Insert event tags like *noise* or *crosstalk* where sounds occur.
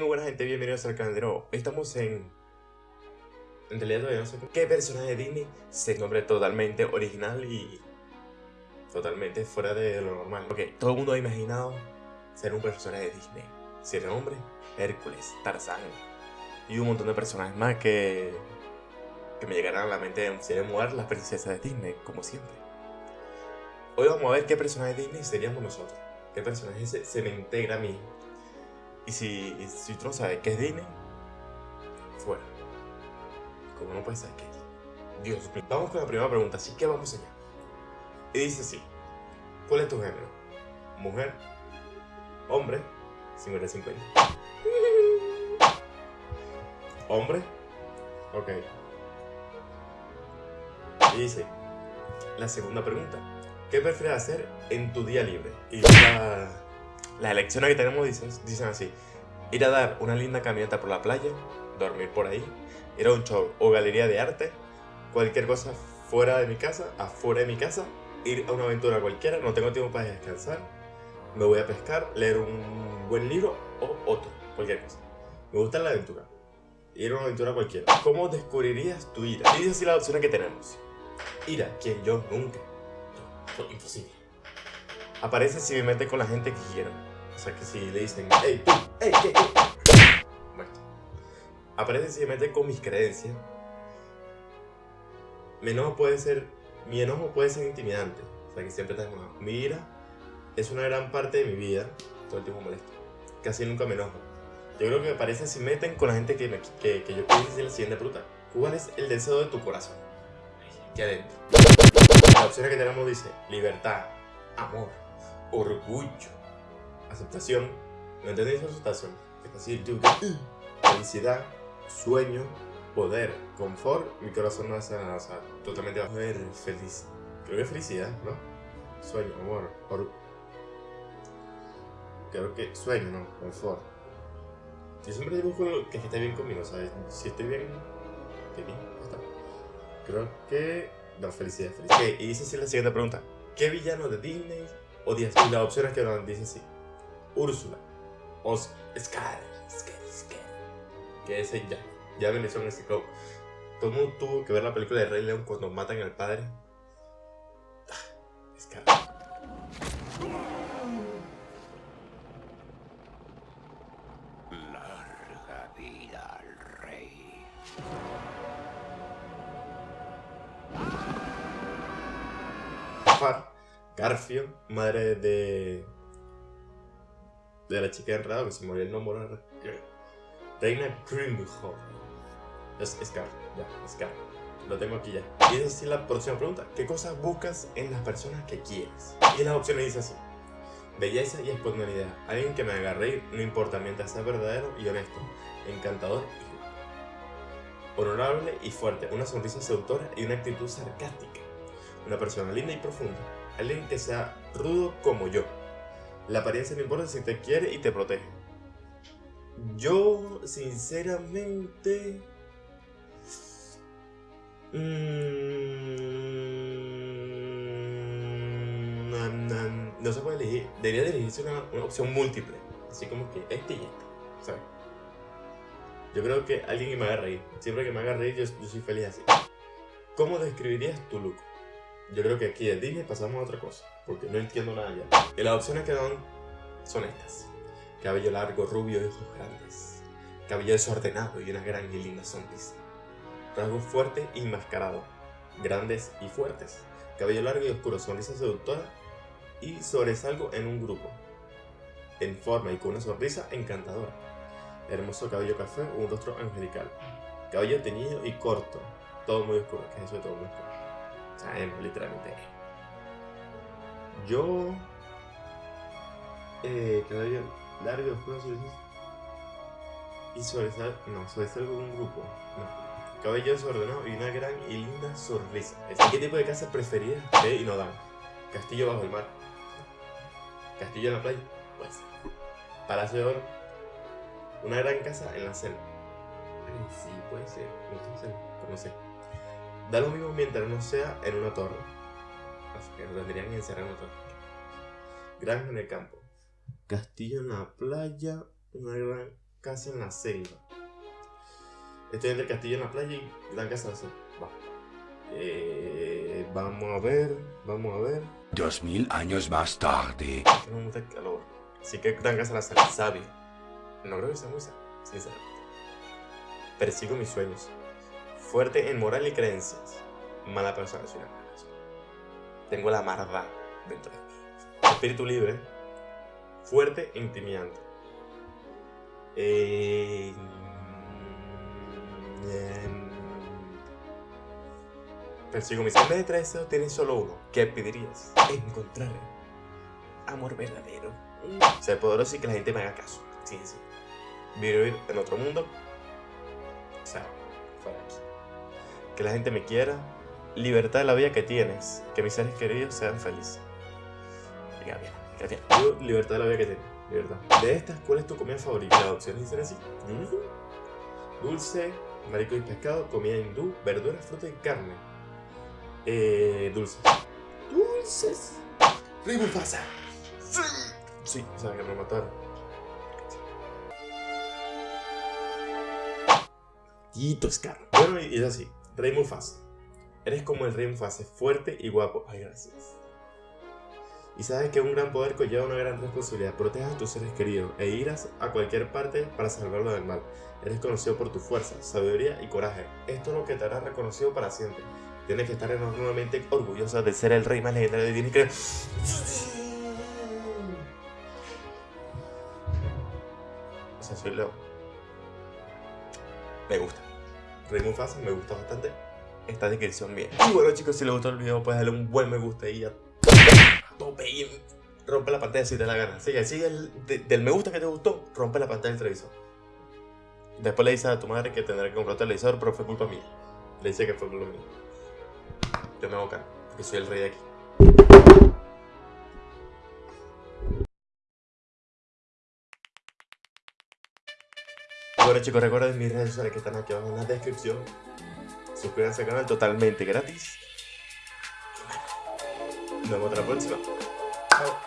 muy buena gente, bienvenidos al canal. Estamos en... En realidad todavía no sé qué personaje de Disney se nombre totalmente original y... Totalmente fuera de lo normal. Ok, todo el mundo ha imaginado ser un personaje de Disney. Si era hombre, Hércules, Tarzán y un montón de personajes más que... Que me llegarán a la mente si de mujer las princesas de Disney, como siempre. Hoy vamos a ver qué personaje de Disney seríamos nosotros. Qué personaje se, se me integra a mí y si, si tú no sabes qué es Disney, fuera. Como no puedes saber qué es. Dios. Vamos con la primera pregunta, así que vamos allá. Y dice así. ¿Cuál es tu género? ¿Mujer? ¿Hombre? 50-50. *laughs* ¿Hombre? Ok. Y dice, la segunda pregunta. ¿Qué prefieres hacer en tu día libre? Y la, las elecciones que tenemos dicen, dicen así. Ir a dar una linda caminata por la playa, dormir por ahí, ir a un show o galería de arte, cualquier cosa fuera de mi casa, afuera de mi casa, ir a una aventura cualquiera, no tengo tiempo para descansar, me voy a pescar, leer un buen libro o otro, cualquier cosa. Me gusta la aventura. Ir a una aventura cualquiera. ¿Cómo descubrirías tu ira? Dice así las opciones que tenemos. Ira, quien yo nunca. Yo, imposible. Aparece si me mete con la gente que quiero. O sea que si le dicen, hey tú, hey, ¿qué, qué? Muerto. Aparece me mete con mis creencias. Mi enojo puede ser, mi enojo puede ser intimidante. O sea que siempre estás enojado. Mi ira es una gran parte de mi vida. Todo el tiempo molesto. Casi nunca me enojo. Yo creo que aparece si meten con la gente que, me, que, yo puedo decir la siguiente pregunta. ¿Cuál es el deseo de tu corazón? Aquí adentro. Las opciones que tenemos dice libertad, amor, orgullo, aceptación, ¿no entendéis aceptación? Es decir, yo, felicidad, sueño, poder, confort, mi corazón no hace nada, o sea, totalmente a ver feliz. Creo que felicidad, ¿no? Sueño, amor, or... Creo que sueño, ¿no? Confort. Yo siempre busco que esté bien conmigo, ¿sabes? Si estoy bien, estoy bien, está. Creo que... No, felicidad, felicidad. Y dice así la siguiente pregunta. ¿Qué villano de Disney odias? Y las opciones que nos dice así. Úrsula, Oscar, Scar, Scar, Scar. Que ese ya, ya me en ese club. Todo el mundo tuvo que ver la película de Rey León cuando matan al padre. Ah, Scar. Larga vida al rey. Far, Garfio, madre de. De la chica enredada, que se murió el nombre. Reina Grimhall. Es Scar, ya, Scar. Lo tengo aquí ya. Y esa sí la próxima pregunta. ¿Qué cosas buscas en las personas que quieres? Y las opciones dice así. Belleza y espontaneidad. Alguien que me haga no importa, mientras sea verdadero y honesto. Encantador y. Honorable y fuerte. Una sonrisa seductora y una actitud sarcástica. Una persona linda y profunda. Alguien que sea rudo como yo. La apariencia no importa si te quiere y te protege. Yo, sinceramente... mm, no se puede elegir. Debería de elegirse una, opción múltiple. Así como que este y este. ¿Sabes? Yo creo que alguien que me haga reír. Siempre que me haga reír, yo soy feliz así. ¿Cómo describirías tu look? Yo creo que aquí de Disney pasamos a otra cosa, porque no entiendo nada ya. Y las opciones que dan son estas. Cabello largo, rubio y ojos grandes. Cabello desordenado y una gran y linda sonrisa. Rasgos fuertes y enmascarados. Grandes y fuertes. Cabello largo y oscuro, sonrisa seductora y sobresalgo en un grupo. En forma y con una sonrisa encantadora. Hermoso cabello café un rostro angelical. Cabello teñido y corto. Todo muy oscuro, que es eso de todo muy oscuro. O sea, emo, literalmente. Yo. Eh, cabello largo, oscuro. Y sobresal. No, sobresalgo en un grupo. No. Cabello desordenado y una gran y linda sonrisa. ¿Qué tipo de casa preferida? Ve y no dan. Castillo bajo el mar. Castillo en la playa. Pues. Palacio de. Una gran casa en la selva. Ay, sí, puede ser. No pero no sé. Da lo mismo mientras no sea en una torre. Así que no tendrían que encerrar en una torre. Granja en el campo. Castillo en la playa. Una gran casa en la selva. Estoy entre el castillo en la playa y gran casa en la selva. Va. Eh, vamos a ver, vamos a ver. Dos mil años más tarde. No me calor. Así que gran casa en la selva. Sabio. No creo que sea muy sabio, sinceramente. Persigo mis sueños. Fuerte en moral y creencias. Mala persona, soy una. Tengo la maldad dentro de mí. Espíritu libre. Fuerte e intimidante. Eh, persigo mis sueños de tres tienes solo uno. ¿Qué pedirías? Encontrar amor verdadero. Ser poderoso y que la gente me haga caso. Sí, sí. Vivir en otro mundo. O sea, fuera aquí. Que la gente me quiera. Libertad de la vida que tienes. Que mis seres queridos sean felices. Libertad de la vida que tienes. Libertad. De estas, ¿cuál es tu comida favorita? Las opciones dicen así. Dulce, marisco y pescado, comida hindú, verduras, fruta y carne. Eh, dulces. Dulces. Rey. Sí. Sí, o sea, que me mataron. Tito Scar. Bueno, y es así. Rey Mufasa. Eres como el Rey Mufasa, fuerte y guapo. Ay, gracias. Y sabes que un gran poder conlleva una gran responsabilidad. Protejas a tus seres queridos e irás a cualquier parte para salvarlo del mal. Eres conocido por tu fuerza, sabiduría y coraje. Esto es lo que te hará reconocido para siempre. Tienes que estar enormemente orgullosa de ser el rey más legendario de Disney. que- O sea, soy Leo. Me gusta. Rey Mufasa me gusta bastante esta descripción. Y bueno chicos, si les gustó el video, puedes darle un buen me gusta y a tope y rompe la pantalla si te da la gana. Sigue el, de- del me gusta que te gustó, rompe la pantalla del televisor. Después le dices a tu madre que tendrá que comprar un televisor, pero fue culpa mía. Le dice que fue culpa mía. Yo me hago cargo, porque soy el rey de aquí. Bueno chicos, recuerden mis redes sociales que están aquí abajo en la descripción. Suscríbanse al canal totalmente gratis. Nos vemos hasta la próxima. Chao.